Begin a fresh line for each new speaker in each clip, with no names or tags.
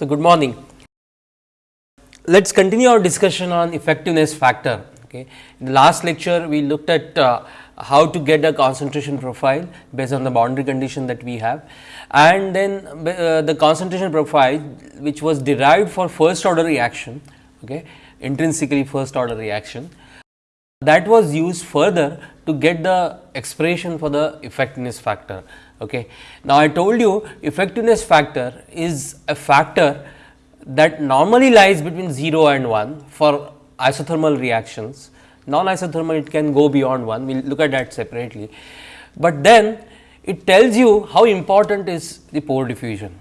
So, good morning. Let us continue our discussion on effectiveness factor. Okay. In the last lecture, we looked at uh, how to get a concentration profile based on the boundary condition that we have and then uh, the concentration profile which was derived for first order reaction okay, intrinsically first order reaction that was used further to get the expression for the effectiveness factor. Okay. Now, I told you effectiveness factor is a factor that normally lies between 0 and 1 for isothermal reactions. Non isothermal it can go beyond 1, we will look at that separately. But then it tells you how important is the pore diffusion.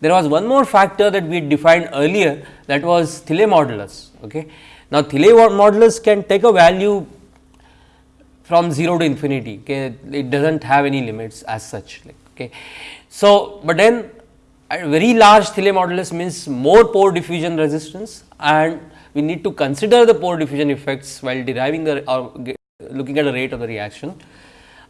There was one more factor that we defined earlier that was Thiele modulus. Okay. Now, Thiele modulus can take a value from 0 to infinity, okay. it does not have any limits as such. Like, okay. So, but then a very large Thiele modulus means more pore diffusion resistance and we need to consider the pore diffusion effects while deriving the or looking at the rate of the reaction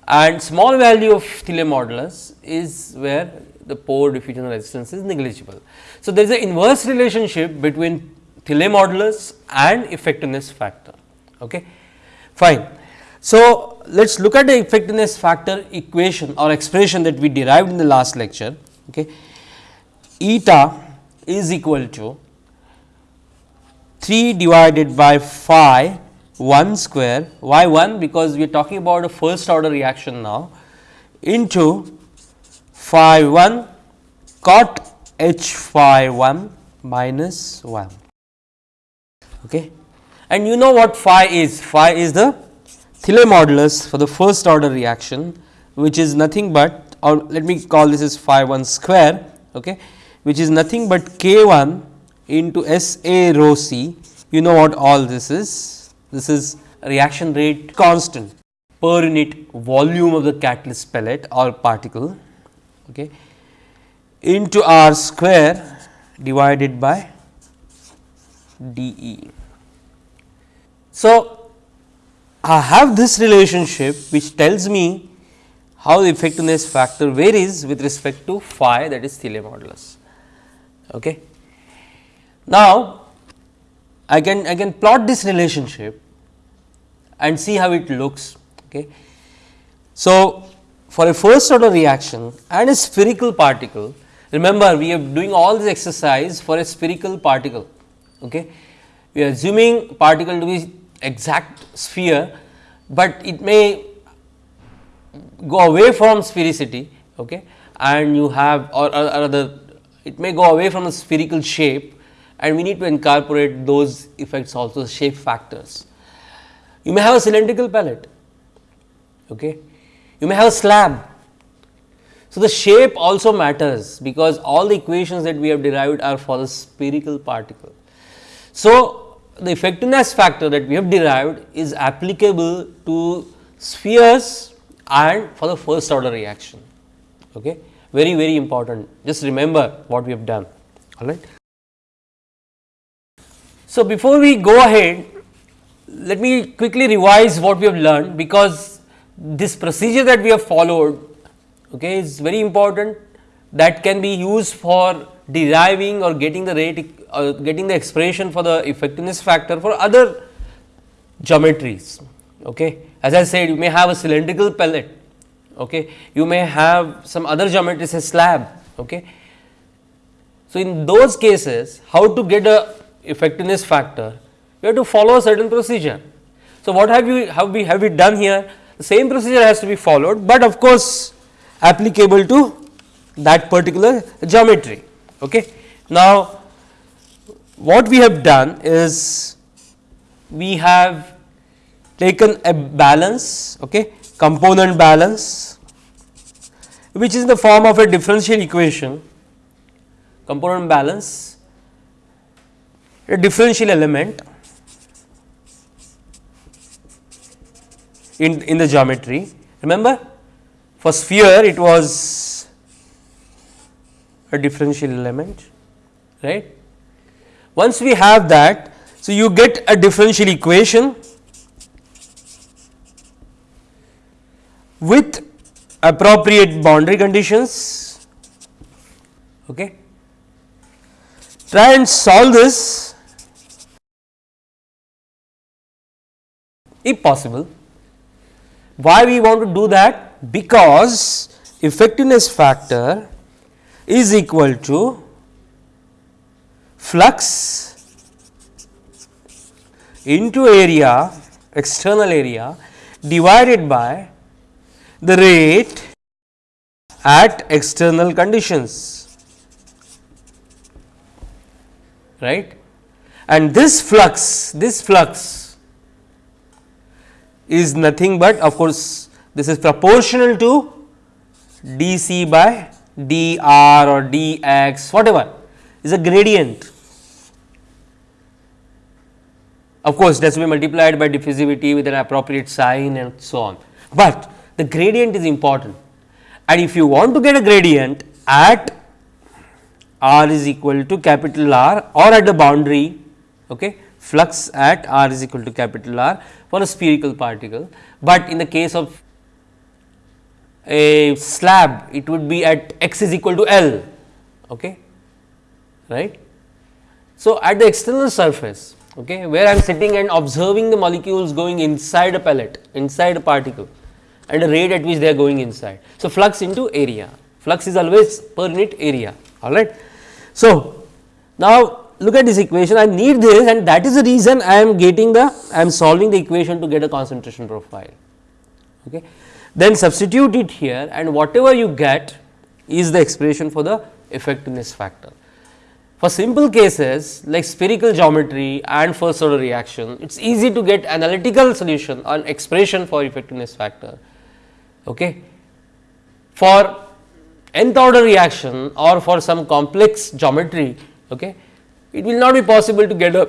and small value of Thiele modulus is where the pore diffusion resistance is negligible. So, there is an inverse relationship between Thiele modulus and effectiveness factor. Okay. Fine. So, let us look at the effectiveness factor equation or expression that we derived in the last lecture. Okay. Eta is equal to 3 divided by phi 1 square, why 1? Because we are talking about a first order reaction now into phi 1 cot h phi 1 minus 1. Okay. And you know what phi is? Phi is the Thiele modulus for the first order reaction, which is nothing but or let me call this as phi 1 square, okay, which is nothing but k 1 into S A rho c. You know what all this is? This is reaction rate constant per unit volume of the catalyst pellet or particle okay, into r square divided by d e. So, I have this relationship which tells me how the effectiveness factor varies with respect to phi that is Thiele modulus. Okay. Now, I can I can plot this relationship and see how it looks. Okay. So, for a first order reaction and a spherical particle, remember we are doing all this exercise for a spherical particle. Okay. We are assuming particle to be exact sphere, but it may go away from sphericity okay, and you have or, or, or it may go away from a spherical shape and we need to incorporate those effects also shape factors. You may have a cylindrical pellet, okay. you may have a slab. So, the shape also matters because all the equations that we have derived are for the spherical particle. So, the effectiveness factor that we have derived is applicable to spheres and for the first order reaction. Okay. Very, very important. Just remember what we have done. All right. So, before we go ahead, let me quickly revise what we have learned, because this procedure that we have followed okay, is very important that can be used for deriving or getting the rate or getting the expression for the effectiveness factor for other geometries. Okay. As I said you may have a cylindrical pellet, okay. you may have some other geometry say slab. Okay. So, in those cases how to get a effectiveness factor, you have to follow a certain procedure. So, what have you have we have we done here? The same procedure has to be followed, but of course, applicable to that particular geometry. Okay. Now, what we have done is we have taken a balance, okay, component balance, which is in the form of a differential equation, component balance a differential element in, in the geometry. Remember for sphere it was a differential element right. Once we have that, so you get a differential equation with appropriate boundary conditions. Okay. try and solve this if possible. Why we want to do that? Because effectiveness factor is equal to flux into area external area divided by the rate at external conditions. Right? And this flux this flux is nothing but of course this is proportional to dc by dr or dx whatever is a gradient. Of course, that will be multiplied by diffusivity with an appropriate sign and so on, but the gradient is important. And if you want to get a gradient at r is equal to capital R or at the boundary okay, flux at r is equal to capital R for a spherical particle, but in the case of a slab it would be at x is equal to L okay, right. So, at the external surface okay, where I am sitting and observing the molecules going inside a pellet, inside a particle and the rate at which they are going inside. So, flux into area, flux is always per unit area all right. So, now look at this equation I need this and that is the reason I am getting the I am solving the equation to get a concentration profile. Okay. Then substitute it here and whatever you get is the expression for the effectiveness factor. For simple cases like spherical geometry and first order reaction, it is easy to get analytical solution on expression for effectiveness factor. Okay. For nth order reaction or for some complex geometry, okay, it will not be possible to get a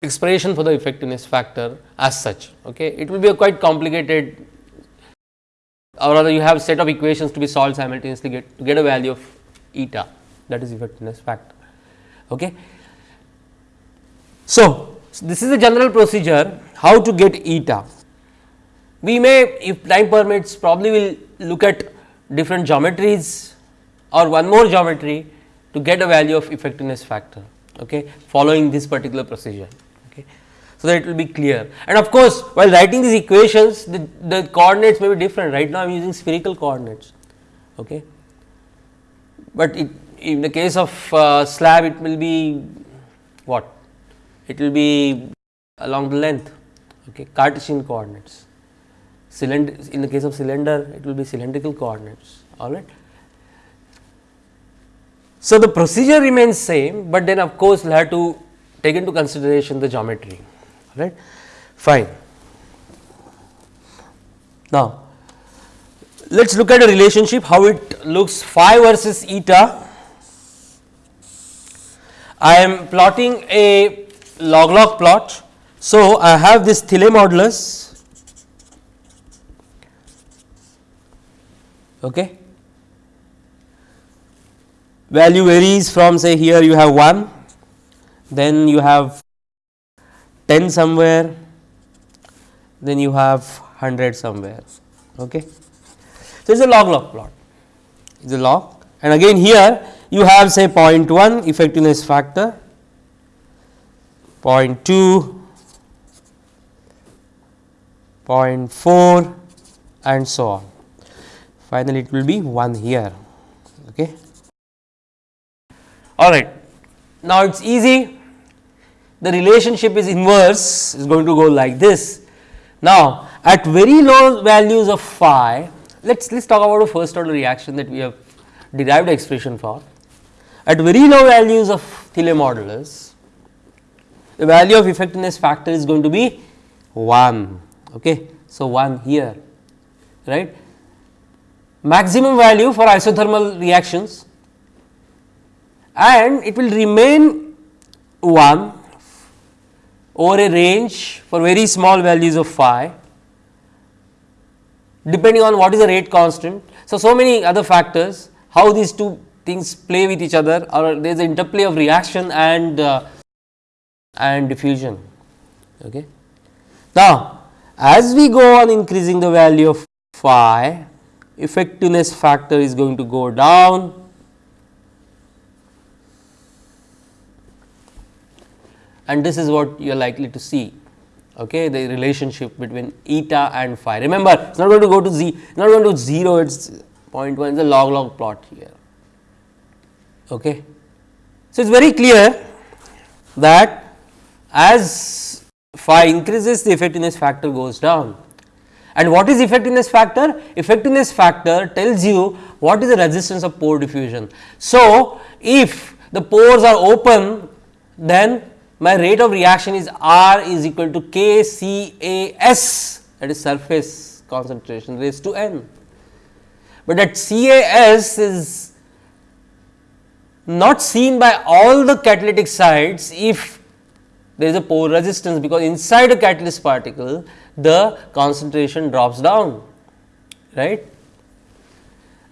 expression for the effectiveness factor as such. Okay. It will be a quite complicated or rather you have set of equations to be solved simultaneously get to get a value of eta that is effectiveness factor. Okay. So, this is the general procedure how to get eta. We may if time permits probably will look at different geometries or one more geometry to get a value of effectiveness factor okay, following this particular procedure. So, that it will be clear and of course, while writing these equations the, the coordinates may be different right now I am using spherical coordinates. Okay. But it in the case of uh, slab it will be what? It will be along the length okay, Cartesian coordinates. Cylinder in the case of cylinder it will be cylindrical coordinates all right. So, the procedure remains same, but then of course, we will have to take into consideration the geometry right fine. Now, let us look at a relationship how it looks phi versus eta I am plotting a log log plot. So, I have this Thiele modulus okay. value varies from say here you have 1 then you have 10 somewhere then you have 100 somewhere okay. So, it is a log log plot it is a log and again here you have say 0.1 effectiveness factor, 0.2, 0.4 and so on. Finally, it will be 1 here. Okay. All right. Now, it is easy. The relationship is inverse is going to go like this. Now, at very low values of phi, let us let us talk about a first order reaction that we have derived expression for. At very low values of Thiele modulus, the value of effectiveness factor is going to be 1. Okay. So, 1 here right maximum value for isothermal reactions and it will remain 1 over a range for very small values of phi depending on what is the rate constant. So, so many other factors how these two things play with each other or there is an interplay of reaction and uh, and diffusion. Okay. Now, as we go on increasing the value of phi, effectiveness factor is going to go down and this is what you are likely to see okay, the relationship between eta and phi. Remember, it is not going to go to z, not going to 0, it is 0.1, it is a log log plot here. Okay. So, it is very clear that as phi increases, the effectiveness factor goes down. And what is effectiveness factor? Effectiveness factor tells you what is the resistance of pore diffusion. So, if the pores are open, then my rate of reaction is R is equal to K C A S that is surface concentration raised to n. But that C A S is not seen by all the catalytic sites if there is a pore resistance because inside a catalyst particle the concentration drops down right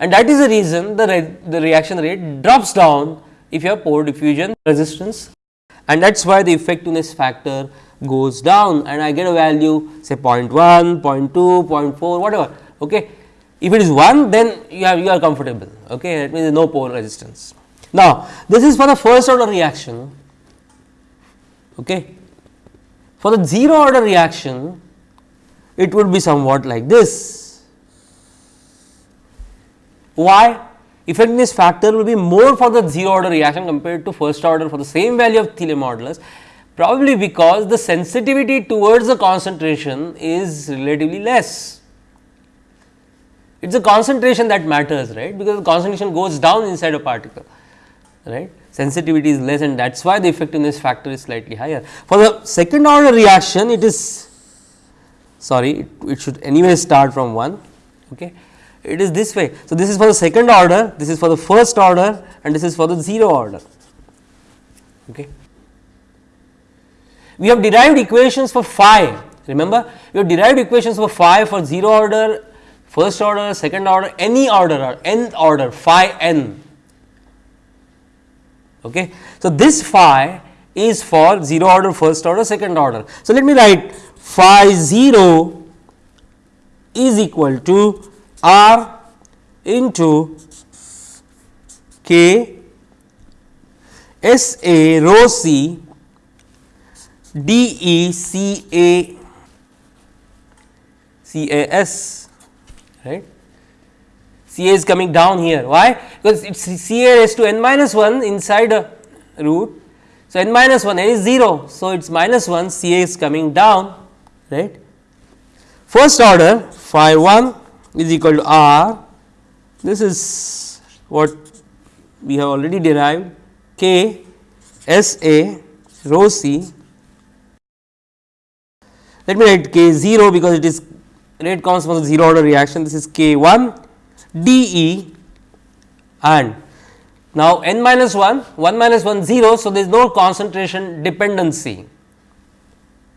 and that is the reason the, re the reaction rate drops down if you have pore diffusion resistance and that is why the effectiveness factor goes down and I get a value say 0 0.1, 0 0.2, 0 0.4 whatever. Okay. If it is 1 then you are you are comfortable okay that means no pore resistance. Now, this is for the first order reaction okay. For the 0 order reaction it would be somewhat like this. Why? Effectiveness factor will be more for the 0 order reaction compared to first order for the same value of Thiele modulus probably because the sensitivity towards the concentration is relatively less. It is the concentration that matters right because the concentration goes down inside a particle right sensitivity is less and that is why the effectiveness factor is slightly higher. For the second order reaction it is sorry it, it should anyway start from 1 okay it is this way. So, this is for the second order, this is for the first order and this is for the 0 order. Okay. We have derived equations for phi, remember we have derived equations for phi for 0 order, first order, second order, any order or nth order phi n. Okay. So, this phi is for 0 order, first order, second order. So, let me write phi 0 is equal to R into K S A rho C D E C A C A S right. C A is coming down here why because it is C A raised to n minus 1 inside a root. So, n minus 1 n is 0. So, it is minus 1 C A is coming down right. First order phi 1 is equal to R. This is what we have already derived K S A rho C. Let me write K 0 because it is rate comes from the 0 order reaction. This is K 1 D E and now n minus 1 1 minus 1 0. So, there is no concentration dependency.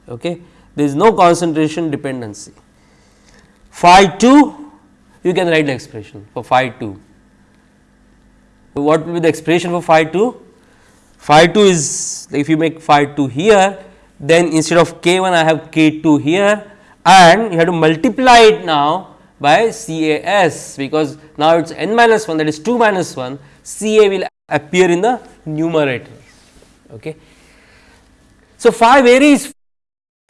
Okay. There is no concentration dependency. Phi 2 you can write the expression for phi 2. What will be the expression for phi 2? Phi 2 is if you make phi 2 here, then instead of k 1 I have k 2 here and you have to multiply it now by C A S because now it is n minus 1 that is 2 minus 1 C A will appear in the numerator. Okay. So, phi varies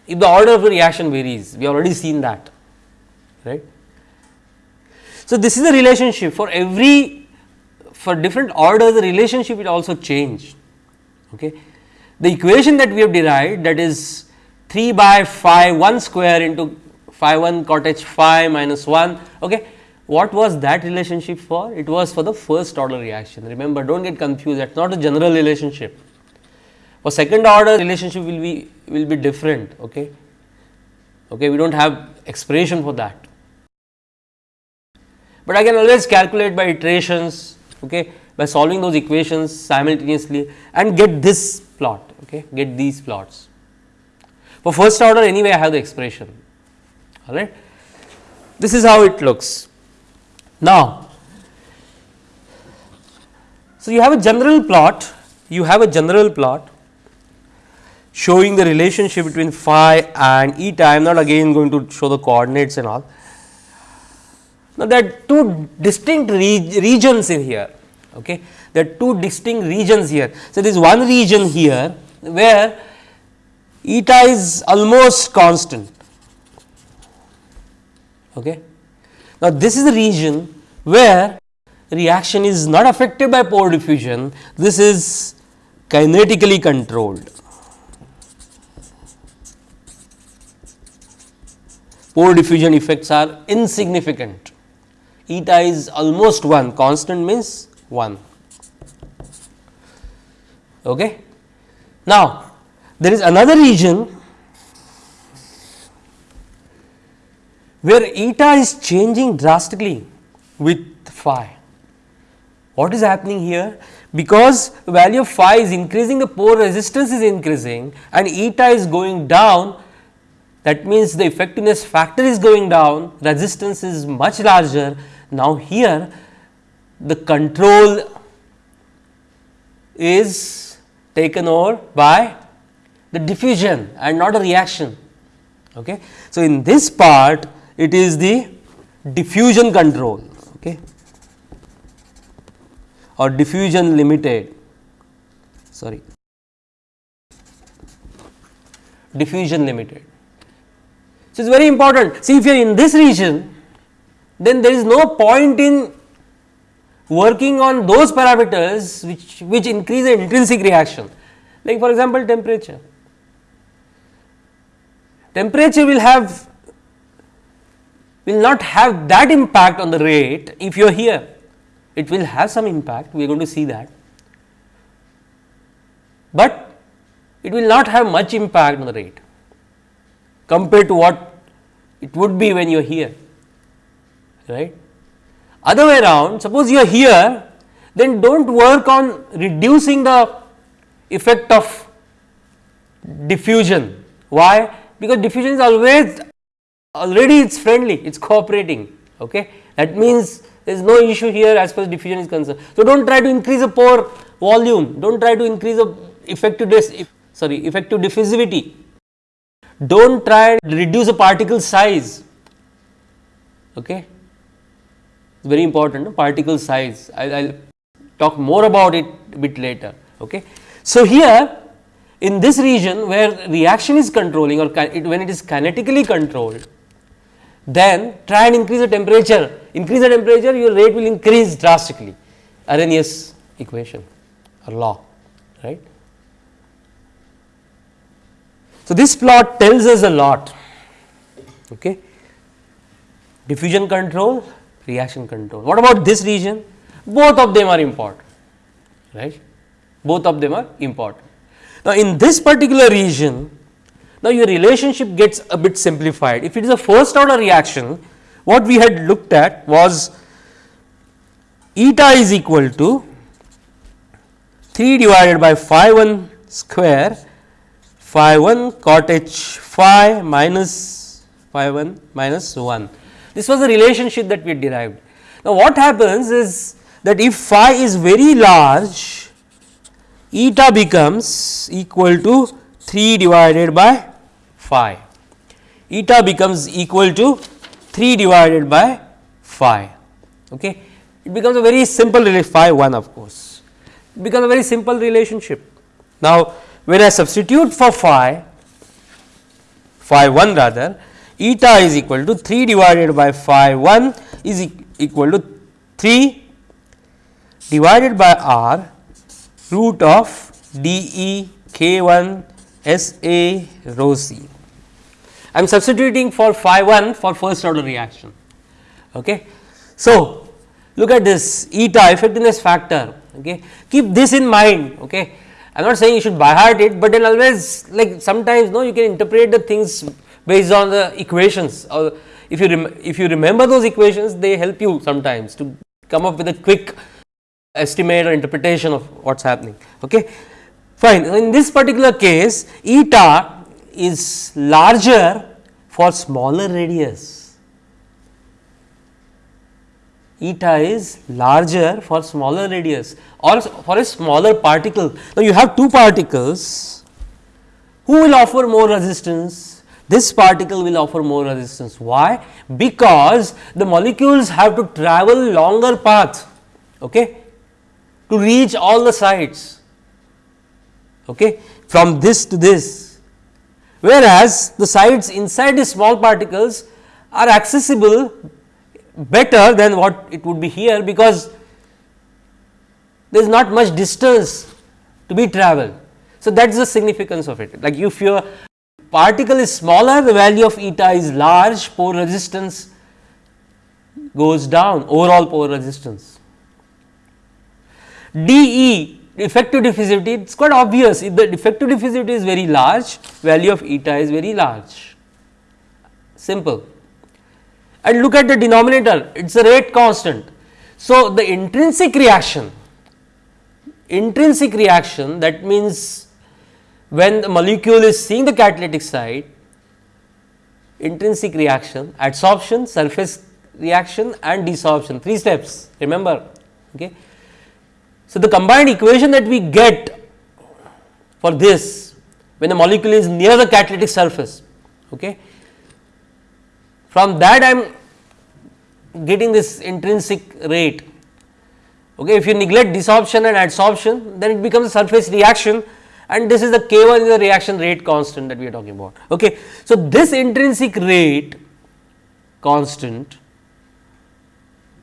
if the order of the reaction varies we have already seen that right. So, this is the relationship for every for different orders the relationship will also change. Okay. The equation that we have derived that is 3 by phi 1 square into phi 1 cot h phi minus 1. Okay. What was that relationship for? It was for the first order reaction. Remember, do not get confused that is not a general relationship. For second order relationship will be will be different. Okay. Okay, we do not have expression for that but I can always calculate by iterations okay, by solving those equations simultaneously and get this plot okay, get these plots. For first order anyway I have the expression all right. This is how it looks. Now, so you have a general plot, you have a general plot showing the relationship between phi and eta. I am not again going to show the coordinates and all. Now, there are two distinct re regions in here. Okay. There are two distinct regions here. So, there is one region here where eta is almost constant. Okay. Now, this is the region where reaction is not affected by pore diffusion, this is kinetically controlled. Pore diffusion effects are insignificant, eta is almost 1, constant means 1. Okay. Now, there is another region where eta is changing drastically with phi. What is happening here? Because value of phi is increasing, the pore resistance is increasing and eta is going down, that means the effectiveness factor is going down, resistance is much larger. Now, here the control is taken over by the diffusion and not a reaction. Okay. So, in this part it is the diffusion control okay, or diffusion limited sorry diffusion limited. So, it is very important see if you are in this region then there is no point in working on those parameters which, which increase the intrinsic reaction like for example temperature. Temperature will have will not have that impact on the rate if you are here. It will have some impact, we are going to see that, but it will not have much impact on the rate compared to what it would be when you are here, right. Other way around, suppose you are here, then do not work on reducing the effect of diffusion. Why? Because diffusion is always already it is friendly, it is cooperating. Okay. That means there is no issue here as far as diffusion is concerned. So, do not try to increase the pore volume, do not try to increase the effective sorry effective diffusivity, do not try and reduce the particle size. Okay. It's very important particle size, I will talk more about it a bit later. Okay. So, here in this region where reaction is controlling or when it is kinetically controlled, then try and increase the temperature, increase the temperature your rate will increase drastically Arrhenius equation or law right. So, this plot tells us a lot okay. diffusion control reaction control. What about this region? Both of them are important right both of them are important. Now, in this particular region now, your relationship gets a bit simplified. If it is a first order reaction, what we had looked at was eta is equal to 3 divided by phi 1 square phi 1 cot h phi minus phi 1 minus 1. This was the relationship that we derived. Now, what happens is that if phi is very large, eta becomes equal to 3 divided by phi. Eta becomes equal to 3 divided by phi. Okay. It becomes a very simple phi 1 of course. It becomes a very simple relationship. Now, when I substitute for phi, phi 1 rather, eta is equal to 3 divided by phi 1 is e equal to 3 divided by r root of d e k 1 s a rho c. I am substituting for phi 1 for first order reaction. Okay. So, look at this eta effectiveness factor okay. keep this in mind okay. I am not saying you should by heart it, but then always like sometimes no you can interpret the things based on the equations or if you if you remember those equations they help you sometimes to come up with a quick estimate or interpretation of what is happening. Okay. Fine. In this particular case eta is larger for smaller radius. Eta is larger for smaller radius or for a smaller particle. Now, you have two particles who will offer more resistance this particle will offer more resistance. Why? Because the molecules have to travel longer path okay, to reach all the sites okay, from this to this whereas the sites inside the small particles are accessible better than what it would be here because there is not much distance to be travelled. So, that is the significance of it like if your particle is smaller the value of eta is large pore resistance goes down overall pore resistance. dE effective diffusivity it is quite obvious if the effective diffusivity is very large value of eta is very large simple and look at the denominator it is a rate constant. So, the intrinsic reaction intrinsic reaction that means when the molecule is seeing the catalytic site intrinsic reaction adsorption surface reaction and desorption. Three steps remember okay? So, the combined equation that we get for this when the molecule is near the catalytic surface okay? From that I am getting this intrinsic rate. Okay if you neglect desorption and adsorption then it becomes a surface reaction and this is the k1 is the reaction rate constant that we are talking about okay so this intrinsic rate constant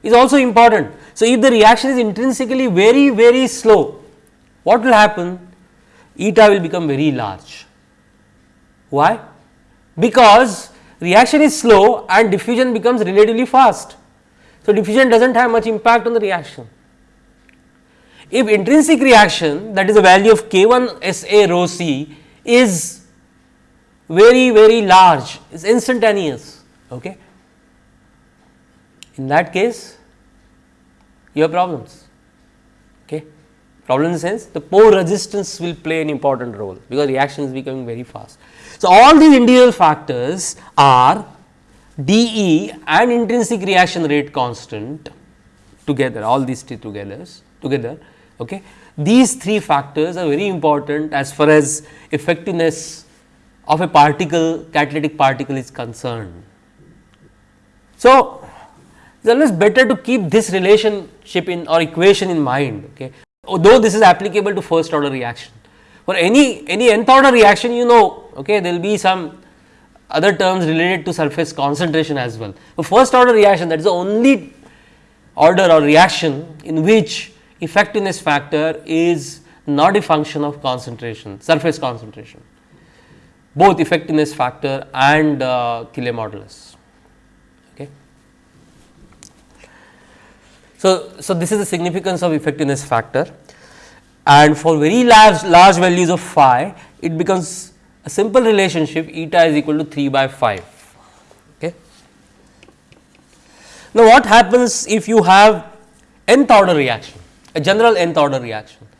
is also important. So, if the reaction is intrinsically very very slow, what will happen? Eta will become very large. Why? Because reaction is slow and diffusion becomes relatively fast. So, diffusion does not have much impact on the reaction. If intrinsic reaction that is the value of k 1 SA rho c is very very large, is instantaneous. Okay in that case you have problems. Okay. Problem in the sense the pore resistance will play an important role because reaction is becoming very fast. So, all these individual factors are dE and intrinsic reaction rate constant together all these three together together okay. These three factors are very important as far as effectiveness of a particle catalytic particle is concerned. So, it is always better to keep this relationship in or equation in mind okay although this is applicable to first order reaction for any any nth order reaction you know okay there will be some other terms related to surface concentration as well for first order reaction that is the only order or reaction in which effectiveness factor is not a function of concentration surface concentration. Both effectiveness factor and uh, modulus. So, so this is the significance of effectiveness factor. And for very large large values of phi it becomes a simple relationship eta is equal to 3 by phi. Okay. Now, what happens if you have nth order reaction a general nth order reaction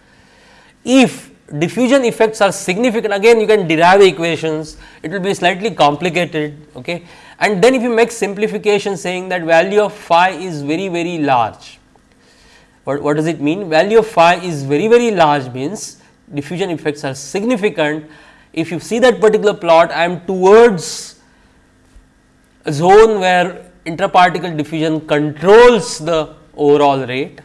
if diffusion effects are significant again you can derive equations it will be slightly complicated okay and then if you make simplification saying that value of phi is very very large. What, what does it mean? Value of phi is very very large means diffusion effects are significant. If you see that particular plot I am towards a zone where intraparticle diffusion controls the overall rate.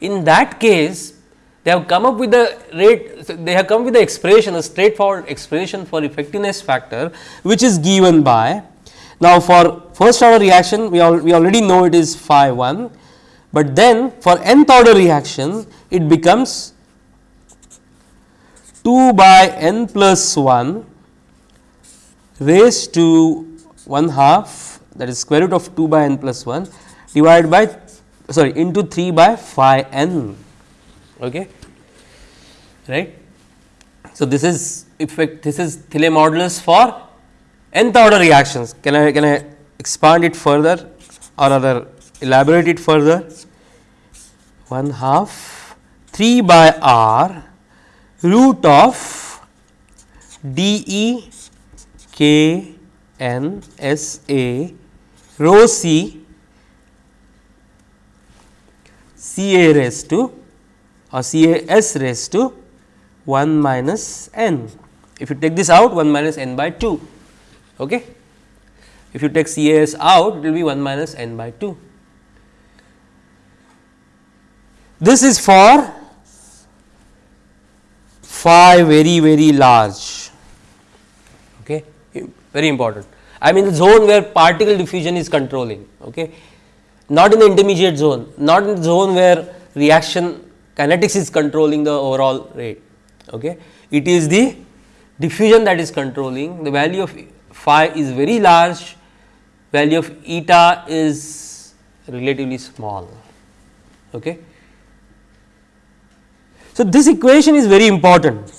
In that case they have come up with the rate they have come with the expression a straightforward expression for effectiveness factor which is given by now, for first order reaction we, al we already know it is phi 1, but then for nth order reaction it becomes 2 by n plus 1 raised to 1 half that is square root of 2 by n plus 1 divided by sorry into 3 by phi n okay? Right? So this is effect this is Thiele modulus for nth order reactions. Can I can I expand it further or rather elaborate it further? 1 half 3 by r root of d e k n s a rho c c a raised to or c a s raised to 1 minus n. If you take this out 1 minus n by 2 Okay. If you take CAS out, it will be 1 minus n by 2. This is for phi very very large. Okay. very important. I mean the zone where particle diffusion is controlling, okay. Not in the intermediate zone, not in the zone where reaction kinetics is controlling the overall rate. Okay. It is the diffusion that is controlling the value of phi is very large, value of eta is relatively small. Okay. So, this equation is very important.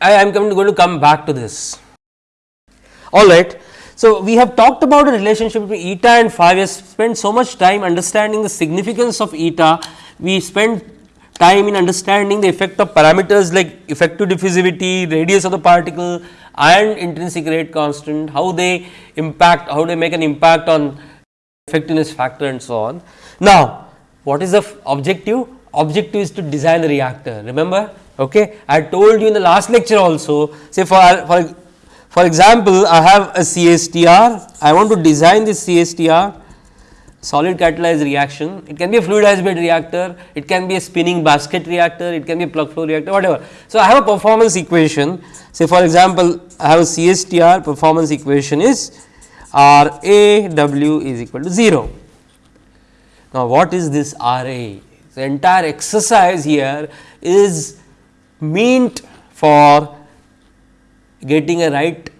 I am going to come back to this. All right. So, we have talked about the relationship between eta and phi. We have spent so much time understanding the significance of eta. We spent time in understanding the effect of parameters like effective diffusivity, radius of the particle and intrinsic rate constant, how they impact, how they make an impact on effectiveness factor and so on. Now, what is the objective? Objective is to design the reactor. Remember, okay? I told you in the last lecture also, say for, for for example, I have a CSTR, I want to design this CSTR solid catalyzed reaction. It can be a fluidized bed reactor, it can be a spinning basket reactor, it can be a plug flow reactor, whatever. So, I have a performance equation. Say for example, I have a CSTR performance equation is R A W is equal to 0. Now, what is this R A? The entire exercise here is meant for getting a right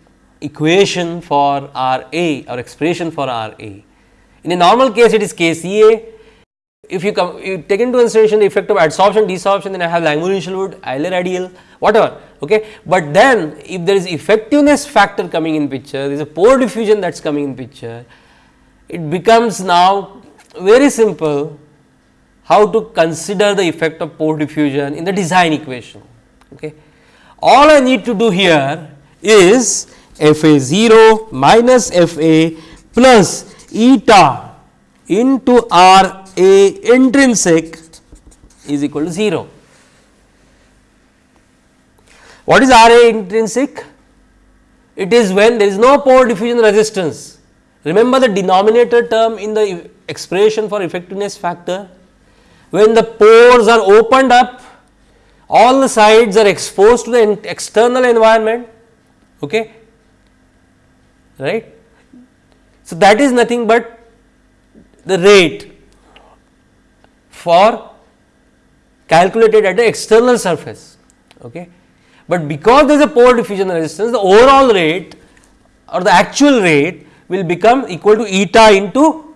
equation for R A or expression for R A. In a normal case it is K C A. If you come you take into consideration the effect of adsorption, desorption then I have Langmuir-Hinshelwood, Eley-Rideal whatever okay. But then if there is effectiveness factor coming in picture, there is a pore diffusion that is coming in picture, it becomes now very simple how to consider the effect of pore diffusion in the design equation. Okay. All I need to do here is f a 0 minus f a plus eta into r a intrinsic is equal to 0. What is R A intrinsic? It is when there is no pore diffusion resistance. Remember the denominator term in the expression for effectiveness factor? When the pores are opened up all the sides are exposed to the external environment okay? Right? So that is nothing but the rate for calculated at the external surface okay? But because there is a pore diffusion resistance the overall rate or the actual rate will become equal to eta into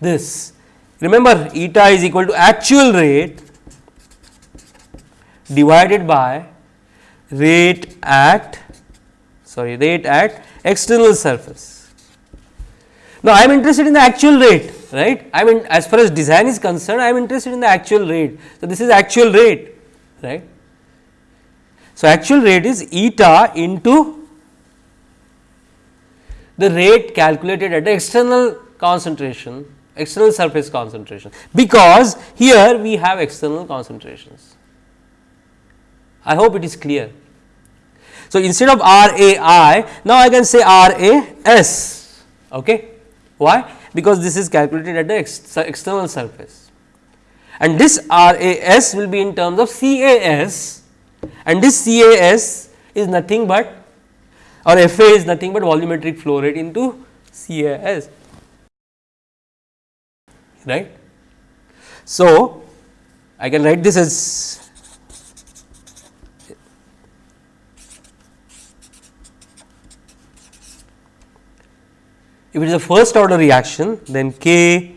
this. Remember eta is equal to actual rate divided by rate at sorry rate at external surface. Now, I am interested in the actual rate right I mean as far as design is concerned I am interested in the actual rate. So, this is actual rate right. So, actual rate is eta into the rate calculated at the external concentration external surface concentration because here we have external concentrations. I hope it is clear. So, instead of R A I, now I can say R A S. Okay. Why? Because this is calculated at the ex external surface and this R A S will be in terms of C A S and this C A S is nothing but or F A is nothing but volumetric flow rate into C A S right. So, I can write this as If it is a first order reaction then K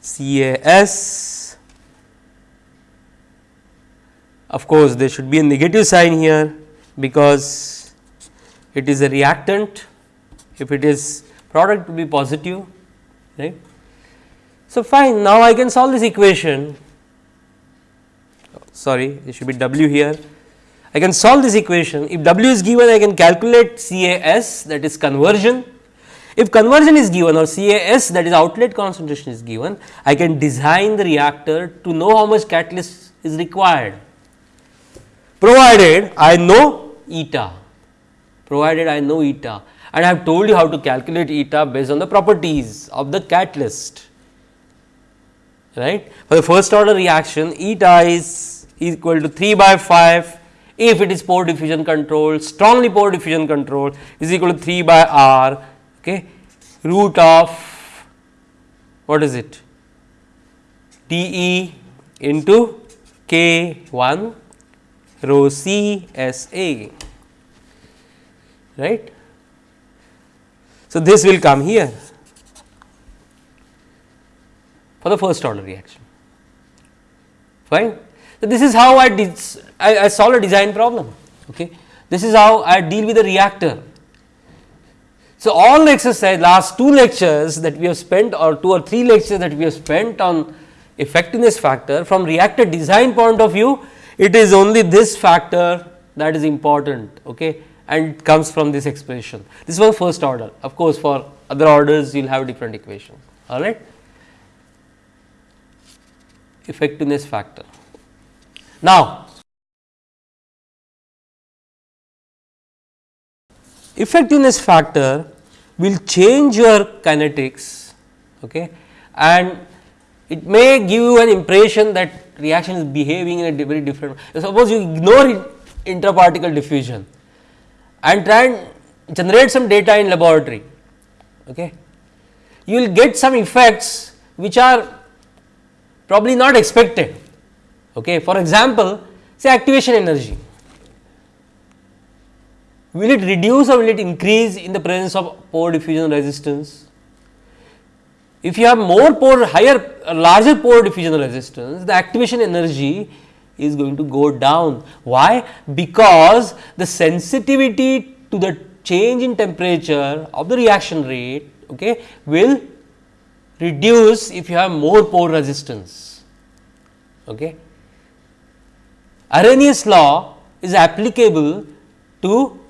C A S. Of course, there should be a negative sign here because it is a reactant. If it is product will be positive right. So, fine. Now I can solve this equation. Sorry it should be W here. I can solve this equation. If W is given I can calculate CAS that is conversion if conversion is given or CAS that is outlet concentration is given, I can design the reactor to know how much catalyst is required, provided I know eta, provided I know eta. And I have told you how to calculate eta based on the properties of the catalyst. Right. For the first order reaction eta is equal to 3 by phi if it is pore diffusion control strongly pore diffusion control is equal to 3 by r okay, root of what is it d e into k 1 rho c s a right. So, this will come here for the first order reaction fine. So, this is how I, did, I, I solve a design problem. Okay. This is how I deal with the reactor. So, all exercise last two lectures that we have spent or two or three lectures that we have spent on effectiveness factor from reactor design point of view it is only this factor that is important okay, and comes from this expression. This was first order of course, for other orders you will have different equations all right. Effectiveness factor. Now, effectiveness factor will change your kinetics okay, and it may give you an impression that reaction is behaving in a very different. Suppose you ignore intraparticle diffusion and try and generate some data in laboratory, okay. you will get some effects which are probably not expected. Okay. For example, say activation energy, will it reduce or will it increase in the presence of pore diffusion resistance? If you have more pore higher uh, larger pore diffusion resistance the activation energy is going to go down. Why? Because the sensitivity to the change in temperature of the reaction rate okay, will reduce if you have more pore resistance. Okay. Arrhenius law is applicable to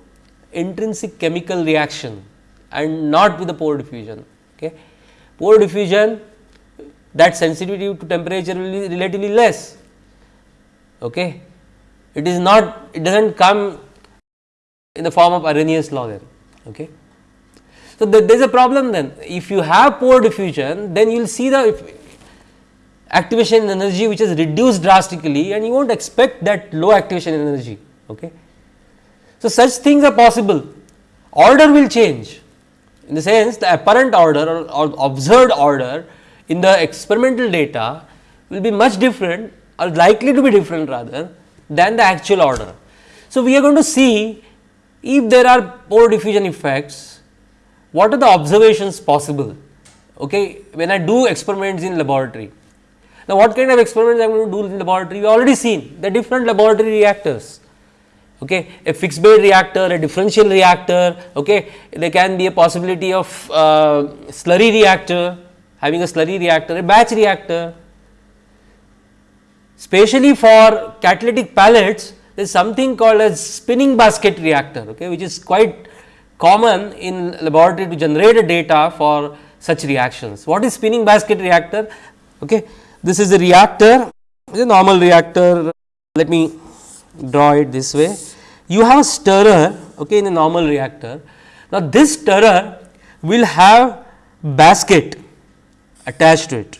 intrinsic chemical reaction and not with the pore diffusion. Okay pore diffusion that sensitivity to temperature will be relatively less. Okay. It is not it does not come in the form of Arrhenius law then. Okay. So, there is a problem then if you have pore diffusion then you will see the activation energy which is reduced drastically and you will not expect that low activation energy. Okay. So, such things are possible order will change in the sense the apparent order or, or observed order in the experimental data will be much different or likely to be different rather than the actual order. So, we are going to see if there are pore diffusion effects, what are the observations possible okay, when I do experiments in laboratory. Now, what kind of experiments I am going to do in laboratory? We already seen the different laboratory reactors okay? A fixed bed reactor a differential reactor okay? There can be a possibility of uh, slurry reactor having a slurry reactor a batch reactor. Especially for catalytic pellets there is something called as spinning basket reactor okay? Which is quite common in laboratory to generate a data for such reactions. What is spinning basket reactor? Okay? This is a reactor a normal reactor. Let me draw it this way. You have a stirrer okay, in a normal reactor. Now, this stirrer will have basket attached to it.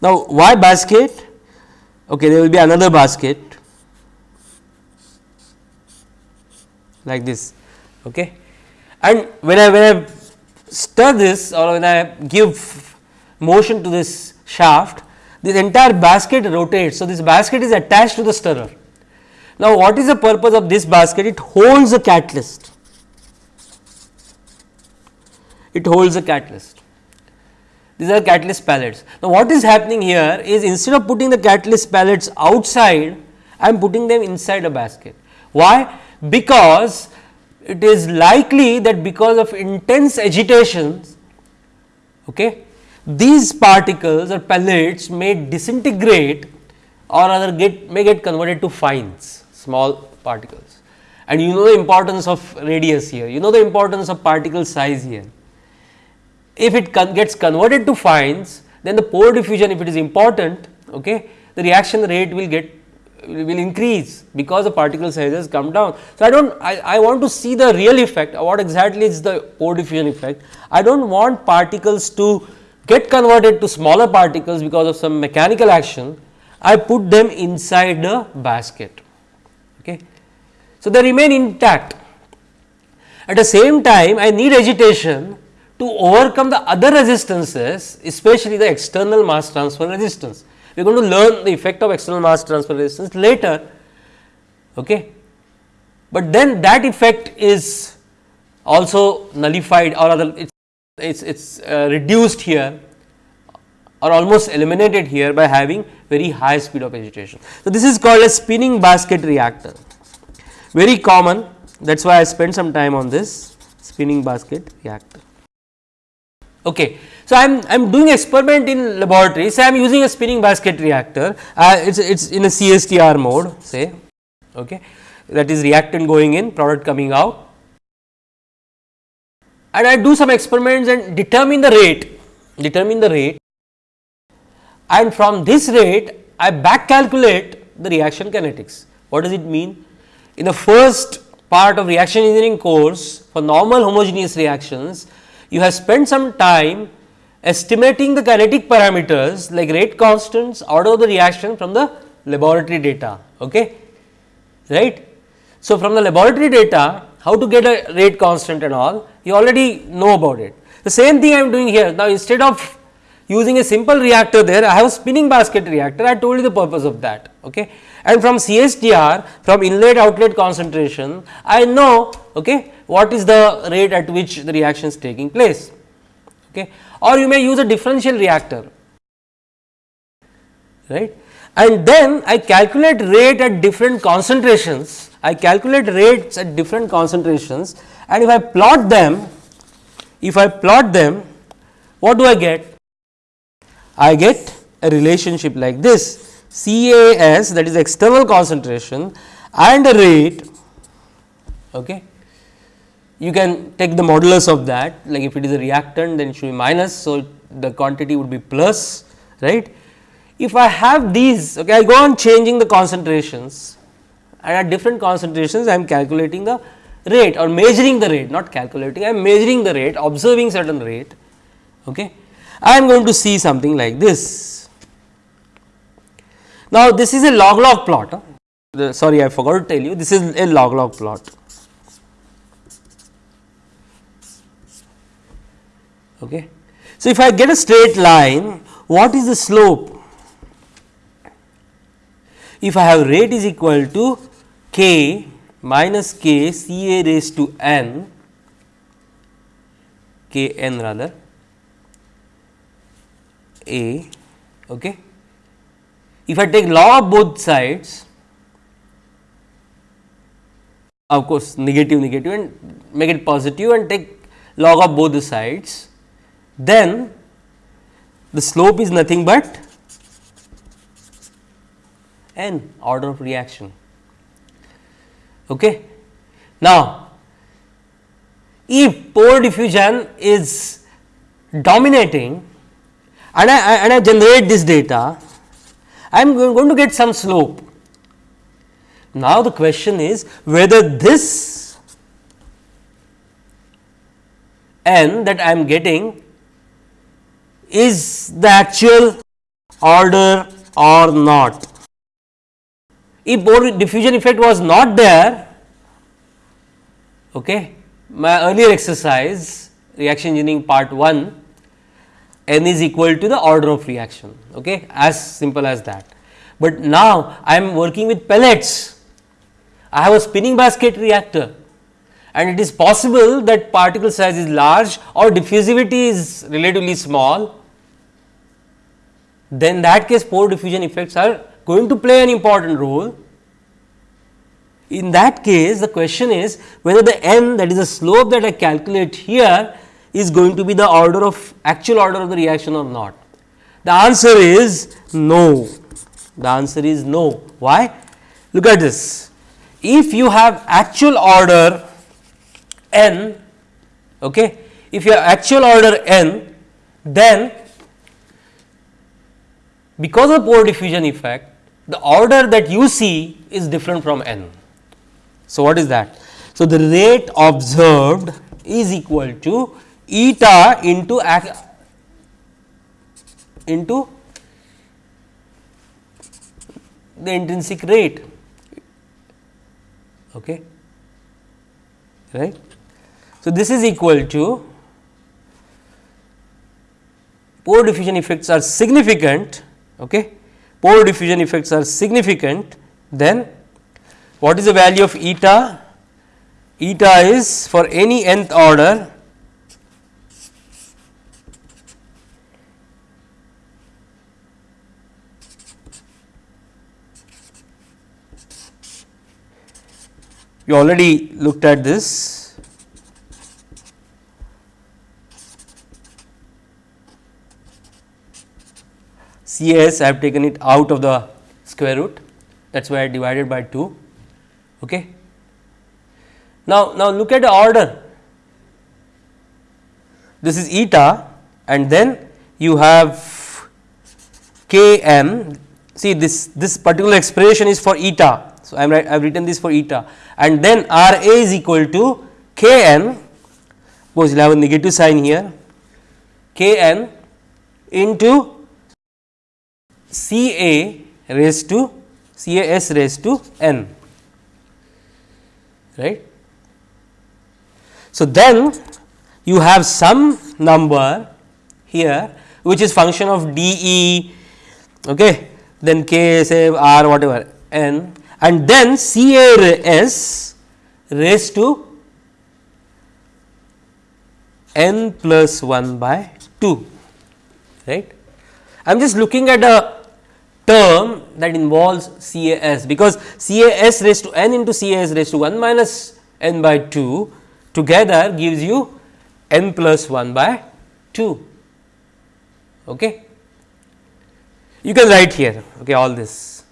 Now, why basket? Okay, there will be another basket like this. Okay and when I when I stir this or when I give motion to this shaft this entire basket rotates. So, this basket is attached to the stirrer. Now, what is the purpose of this basket? It holds the catalyst. It holds the catalyst. These are catalyst pellets. Now, what is happening here is instead of putting the catalyst pellets outside, I am putting them inside a basket. Why? Because it is likely that because of intense agitations okay, these particles or pellets may disintegrate or rather get may get converted to fines small particles and you know the importance of radius here you know the importance of particle size here. If it con gets converted to fines then the pore diffusion if it is important okay, the reaction rate will get will increase because the particle sizes come down. So, I do not I, I want to see the real effect what exactly is the pore diffusion effect. I do not want particles to get converted to smaller particles because of some mechanical action. I put them inside the basket. Okay. So, they remain intact. At the same time I need agitation to overcome the other resistances especially the external mass transfer resistance. We are going to learn the effect of external mass transfer resistance later, okay. but then that effect is also nullified or other it is it's uh, reduced here or almost eliminated here by having very high speed of agitation. So, this is called a spinning basket reactor very common that is why I spent some time on this spinning basket reactor. Okay. So, I am I am doing experiment in laboratory. Say I am using a spinning basket reactor. Uh, it is it is in a CSTR mode say. Okay. That is reactant going in product coming out. And I do some experiments and determine the rate determine the rate. And from this rate I back calculate the reaction kinetics. What does it mean? In the first part of reaction engineering course for normal homogeneous reactions you have spent some time estimating the kinetic parameters like rate constants order of the reaction from the laboratory data. Okay? Right? So, from the laboratory data how to get a rate constant and all you already know about it. The same thing I am doing here now instead of using a simple reactor there I have a spinning basket reactor I told you the purpose of that. Okay? And from CSTR from inlet outlet concentration I know okay, what is the rate at which the reaction is taking place. Okay? Or you may use a differential reactor right? And then I calculate rate at different concentrations. I calculate rates at different concentrations. And if I plot them if I plot them what do I get? I get a relationship like this. CAS that is external concentration and a rate okay. You can take the modulus of that like if it is a reactant then it should be minus. So, the quantity would be plus right. If I have these okay, I go on changing the concentrations and at different concentrations I am calculating the rate or measuring the rate not calculating I am measuring the rate observing certain rate okay. I am going to see something like this. Now, this is a log log plot. The, sorry, I forgot to tell you this is a log log plot. Okay. So, if I get a straight line, what is the slope? If I have rate is equal to k minus k C A raised to n, k n rather a. Okay. If I take log of both sides, of course, negative negative and make it positive and take log of both the sides, then the slope is nothing but n order of reaction. Okay. Now, if pore diffusion is dominating and I, and I generate this data, I am going to get some slope. Now, the question is whether this n that I am getting is the actual order or not. If diffusion effect was not there, okay, my earlier exercise reaction engineering part 1 n is equal to the order of reaction okay as simple as that. But now I am working with pellets I have a spinning basket reactor and it is possible that particle size is large or diffusivity is relatively small then that case pore diffusion effects are going to play an important role. In that case the question is whether the n that is the slope that I calculate here is going to be the order of actual order of the reaction or not? The answer is no. The answer is no. Why? Look at this. If you have actual order n, okay, if you have actual order n, then because of pore diffusion effect, the order that you see is different from n. So, what is that? So, the rate observed is equal to eta into into the intrinsic rate okay right so this is equal to pore diffusion effects are significant okay. Pore diffusion effects are significant. Then what is the value of eta? Eta is for any nth order you already looked at this. CAS I have taken it out of the square root. That is why I divided by 2. Okay. Now, now look at the order. This is eta and then you have k m see this this particular expression is for eta. So, I am I have written this for eta. And then R A is equal to K n suppose you have a negative sign here. K n into C A raised to C A S raised to n right. So, then you have some number here which is function of d e okay then k say r whatever n and then C A S raised to n plus 1 by 2 right. I am just looking at a term that involves C A S because C A S raised to n into C A S raised to 1 minus n by 2 together gives you n plus 1 by 2. Okay. You can write here okay, all this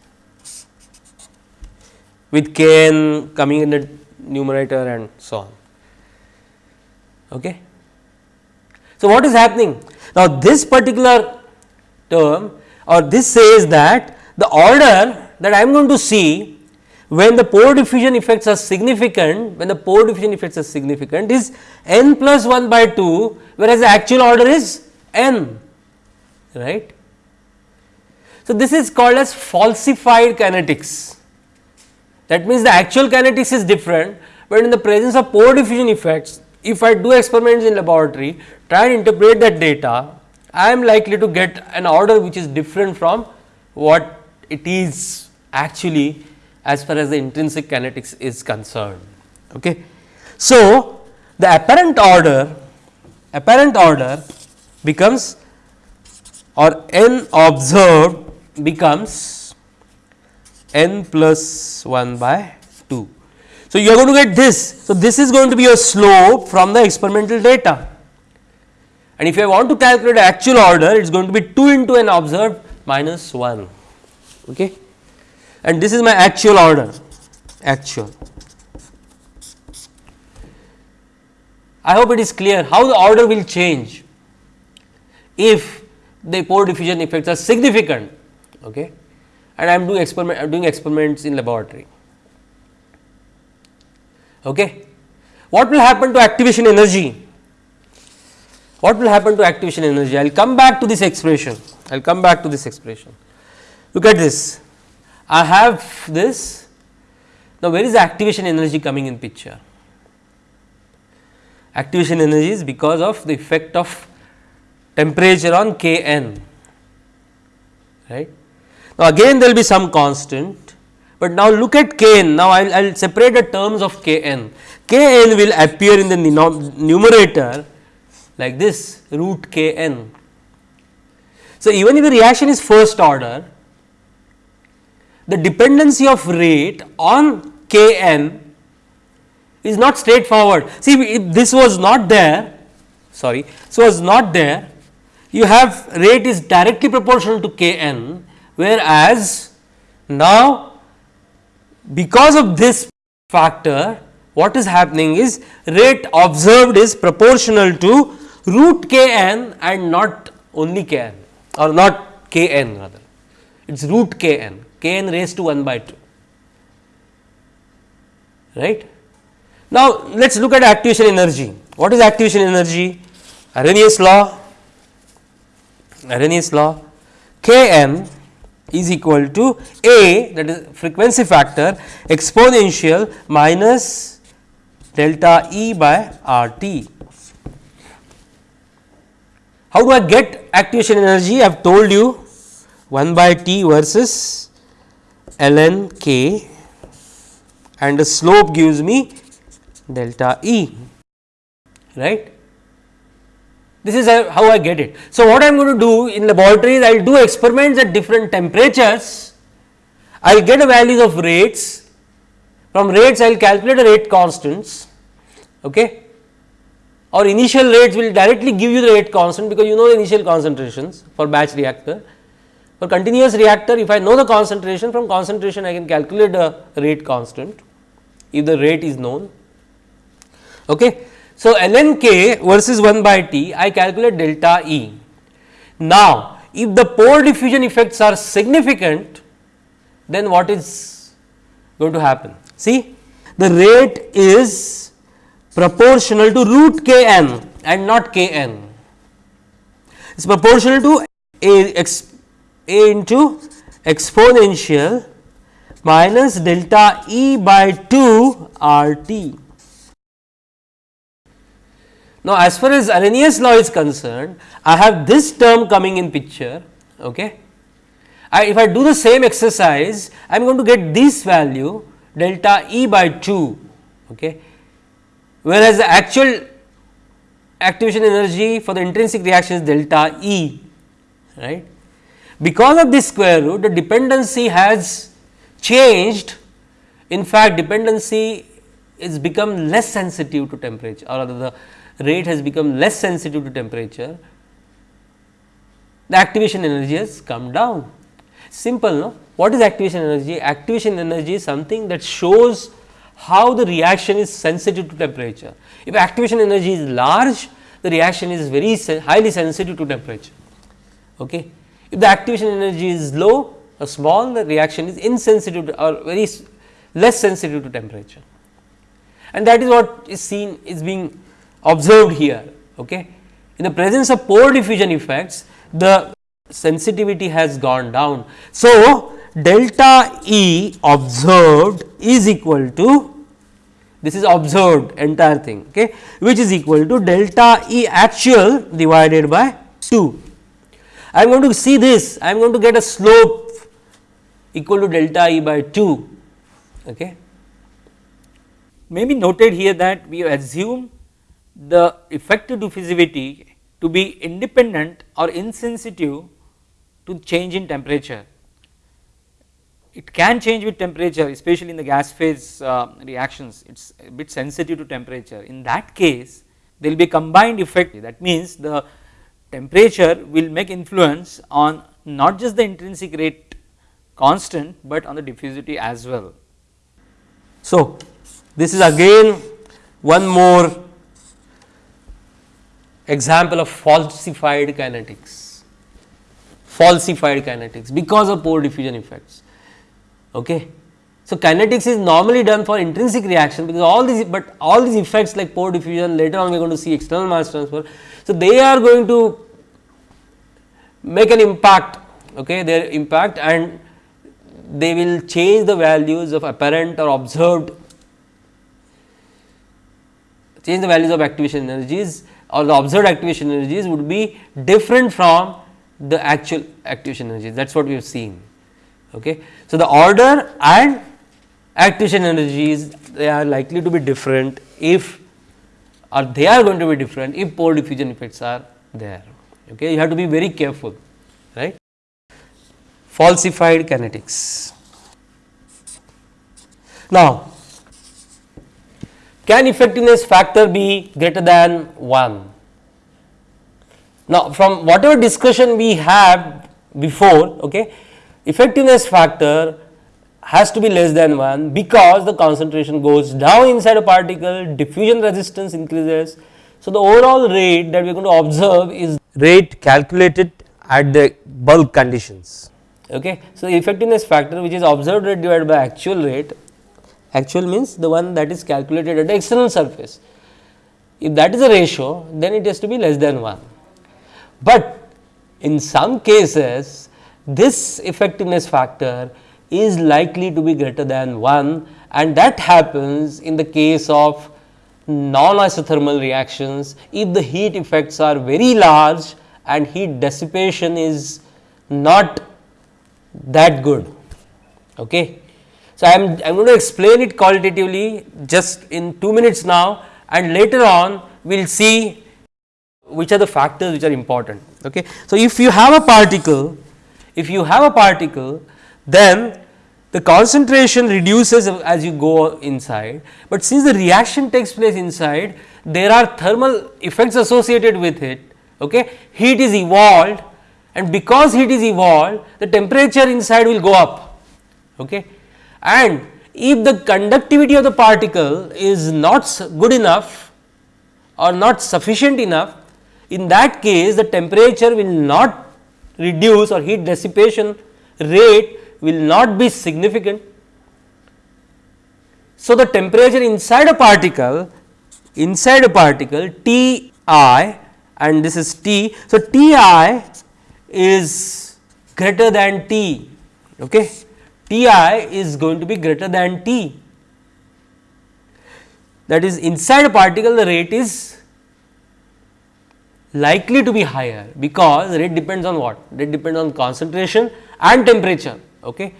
with k n coming in the numerator and so on. Okay. So, what is happening? Now, this particular term or this says that the order that I am going to see when the pore diffusion effects are significant, when the pore diffusion effects are significant is n plus 1 by 2, whereas the actual order is n, right. So, this is called as falsified kinetics. That means, the actual kinetics is different, but in the presence of pore diffusion effects, if I do experiments in laboratory, try and interpret that data, I am likely to get an order which is different from what it is actually as far as the intrinsic kinetics is concerned. Okay. So, the apparent order apparent order becomes or n observed becomes n plus 1 by 2. So, you are going to get this. So, this is going to be a slope from the experimental data and if I want to calculate actual order it is going to be 2 into n observed minus 1 okay. and this is my actual order actual. I hope it is clear how the order will change if the pore diffusion effects are significant okay and I am doing experiment doing experiments in laboratory. Okay. What will happen to activation energy? What will happen to activation energy? I will come back to this expression. I will come back to this expression. Look at this. I have this. Now, where is activation energy coming in picture? Activation energy is because of the effect of temperature on K n, right. Now, again there will be some constant, but now look at k n. Now, I will separate the terms of k n. k n will appear in the numerator like this root k n. So, even if the reaction is first order, the dependency of rate on k n is not straightforward. See, if this was not there, sorry, so was not there, you have rate is directly proportional to k n whereas now because of this factor what is happening is rate observed is proportional to root k n and not only k n or not k n rather it is root k n k n raised to 1 by 2 right. Now, let us look at activation energy. What is activation energy? Arrhenius law, Arrhenius law k m is equal to A that is frequency factor exponential minus delta E by R t. How do I get activation energy? I have told you 1 by T versus ln k and the slope gives me delta E right. This is how I get it. So, what I am going to do in laboratory is I will do experiments at different temperatures, I will get the values of rates, from rates I will calculate the rate constants okay. Or initial rates will directly give you the rate constant because you know the initial concentrations for batch reactor. For continuous reactor if I know the concentration from concentration I can calculate the rate constant if the rate is known. Okay. So, ln k versus 1 by t I calculate delta E. Now, if the pore diffusion effects are significant then what is going to happen? See the rate is proportional to root k n and not k n. It is proportional to a, x, a into exponential minus delta E by 2 R t. Now, as far as Arrhenius law is concerned, I have this term coming in picture. Okay. I, if I do the same exercise, I am going to get this value delta E by 2, okay. Whereas the actual activation energy for the intrinsic reaction is delta E. right. Because of this square root, the dependency has changed. In fact, dependency is become less sensitive to temperature or rather the rate has become less sensitive to temperature, the activation energy has come down. Simple, no? What is activation energy? Activation energy is something that shows how the reaction is sensitive to temperature. If activation energy is large, the reaction is very highly sensitive to temperature. Okay. If the activation energy is low or small, the reaction is insensitive or very less sensitive to temperature. And that is what is seen is being observed here. Okay. In the presence of pore diffusion effects, the sensitivity has gone down. So, delta E observed is equal to this is observed entire thing okay, which is equal to delta E actual divided by 2. I am going to see this I am going to get a slope equal to delta E by 2. Okay. May be noted here that we assume the effective diffusivity to be independent or insensitive to change in temperature. It can change with temperature especially in the gas phase uh, reactions it is a bit sensitive to temperature. In that case there will be combined effect that means the temperature will make influence on not just the intrinsic rate constant, but on the diffusivity as well. So, this is again one more example of falsified kinetics, falsified kinetics because of pore diffusion effects. Okay. So, kinetics is normally done for intrinsic reaction because all these, but all these effects like pore diffusion later on we are going to see external mass transfer. So, they are going to make an impact, okay, their impact and they will change the values of apparent or observed, change the values of activation energies or the observed activation energies would be different from the actual activation energies that is what we have seen. Okay. So, the order and activation energies they are likely to be different if or they are going to be different if pore diffusion effects are there. Okay. You have to be very careful right. Falsified kinetics. Now, can effectiveness factor be greater than 1? Now, from whatever discussion we have before, okay, effectiveness factor has to be less than 1 because the concentration goes down inside a particle, diffusion resistance increases. So, the overall rate that we are going to observe is rate calculated at the bulk conditions, Okay. So, effectiveness factor which is observed rate divided by actual rate, actual means the one that is calculated at the external surface. If that is a ratio, then it has to be less than 1. But in some cases, this effectiveness factor is likely to be greater than 1 and that happens in the case of non-isothermal reactions if the heat effects are very large and heat dissipation is not that good. Okay. So, I am I am going to explain it qualitatively just in 2 minutes now and later on we will see which are the factors which are important. Okay. So, if you have a particle, if you have a particle then the concentration reduces as you go inside, but since the reaction takes place inside there are thermal effects associated with it. Okay. Heat is evolved and because heat is evolved the temperature inside will go up. Okay. And if the conductivity of the particle is not good enough or not sufficient enough, in that case the temperature will not reduce or heat dissipation rate will not be significant. So, the temperature inside a particle inside a particle T i and this is T. So, T i is greater than T okay. T i is going to be greater than T that is inside a particle the rate is likely to be higher because rate depends on what? Rate depends on concentration and temperature. Okay.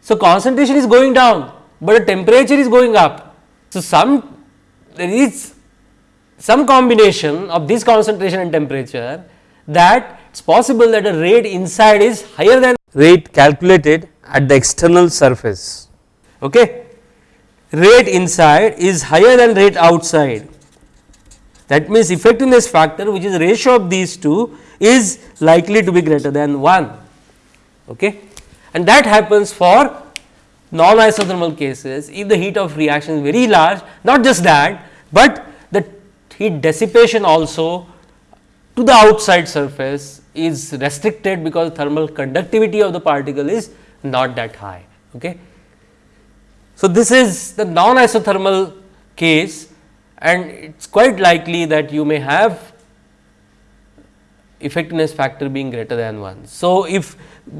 So, concentration is going down, but the temperature is going up. So, some there is some combination of this concentration and temperature that it is possible that a rate inside is higher than rate calculated at the external surface. Okay. Rate inside is higher than rate outside. That means, effectiveness factor which is ratio of these two is likely to be greater than 1. Okay and that happens for non isothermal cases if the heat of reaction is very large not just that, but the heat dissipation also to the outside surface is restricted because thermal conductivity of the particle is not that high. Okay. So, this is the non isothermal case and it is quite likely that you may have effectiveness factor being greater than 1. So, if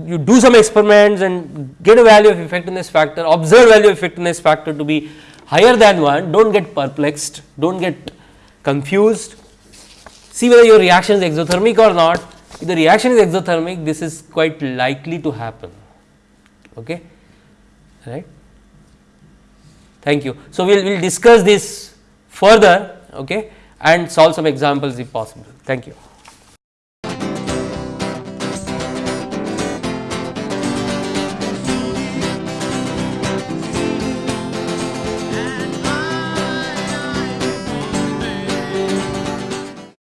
you do some experiments and get a value of effectiveness factor, observe value of effectiveness factor to be higher than 1, do not get perplexed, do not get confused, see whether your reaction is exothermic or not. If the reaction is exothermic, this is quite likely to happen. Okay. Right. Thank you. So, we will we'll discuss this further okay, and solve some examples if possible. Thank you.